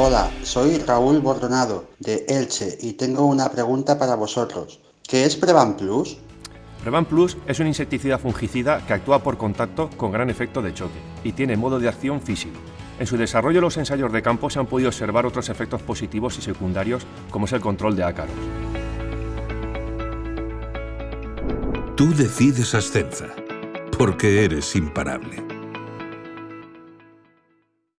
Hola, soy Raúl Bordonado de Elche y tengo una pregunta para vosotros. ¿Qué es Prevan Plus? Prevan Plus es un insecticida fungicida que actúa por contacto con gran efecto de choque y tiene modo de acción físico. En su desarrollo los ensayos de campo se han podido observar otros efectos positivos y secundarios como es el control de ácaros. Tú decides Ascenza, porque eres imparable.